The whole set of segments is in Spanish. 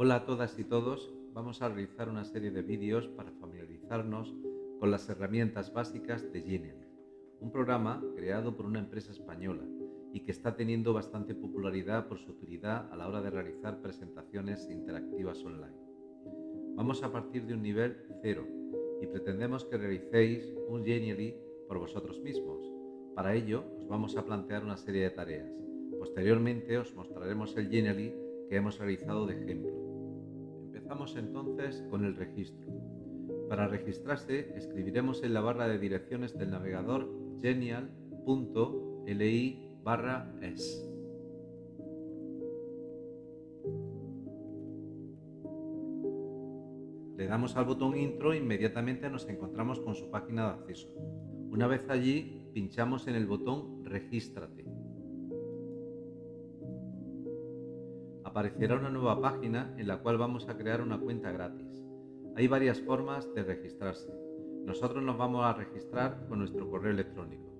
Hola a todas y todos, vamos a realizar una serie de vídeos para familiarizarnos con las herramientas básicas de Genial, un programa creado por una empresa española y que está teniendo bastante popularidad por su utilidad a la hora de realizar presentaciones interactivas online. Vamos a partir de un nivel cero y pretendemos que realicéis un Genially por vosotros mismos. Para ello os vamos a plantear una serie de tareas. Posteriormente os mostraremos el Genially que hemos realizado de ejemplo. Empezamos entonces con el registro. Para registrarse escribiremos en la barra de direcciones del navegador genial.li barra es. Le damos al botón intro e inmediatamente nos encontramos con su página de acceso. Una vez allí, pinchamos en el botón Regístrate. Aparecerá una nueva página en la cual vamos a crear una cuenta gratis. Hay varias formas de registrarse. Nosotros nos vamos a registrar con nuestro correo electrónico.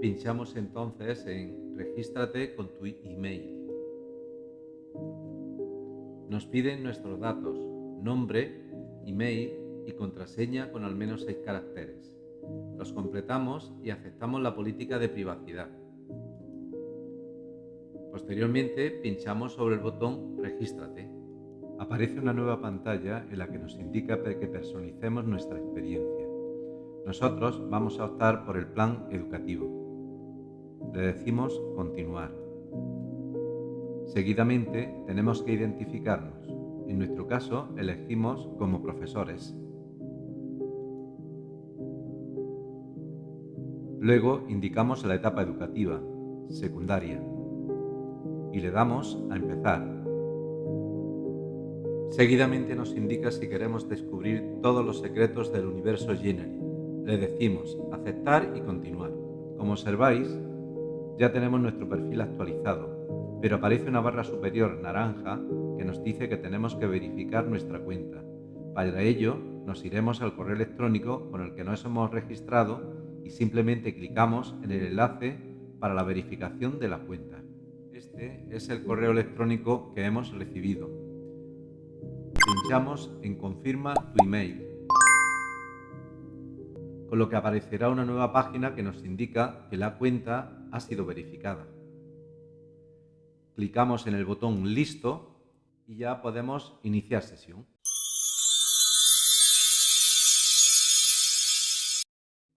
Pinchamos entonces en Regístrate con tu email. Nos piden nuestros datos, nombre, email y contraseña con al menos 6 caracteres. Los completamos y aceptamos la política de privacidad. Posteriormente pinchamos sobre el botón Regístrate. Aparece una nueva pantalla en la que nos indica que personalicemos nuestra experiencia. Nosotros vamos a optar por el plan educativo. Le decimos Continuar. Seguidamente tenemos que identificarnos. En nuestro caso elegimos como profesores. Luego indicamos la etapa educativa, secundaria, y le damos a empezar. Seguidamente nos indica si queremos descubrir todos los secretos del universo Genially. Le decimos aceptar y continuar. Como observáis, ya tenemos nuestro perfil actualizado, pero aparece una barra superior naranja que nos dice que tenemos que verificar nuestra cuenta. Para ello, nos iremos al correo electrónico con el que nos hemos registrado y simplemente clicamos en el enlace para la verificación de la cuenta. Este es el correo electrónico que hemos recibido. Pinchamos en Confirma tu email, con lo que aparecerá una nueva página que nos indica que la cuenta ha sido verificada. Clicamos en el botón Listo y ya podemos iniciar sesión.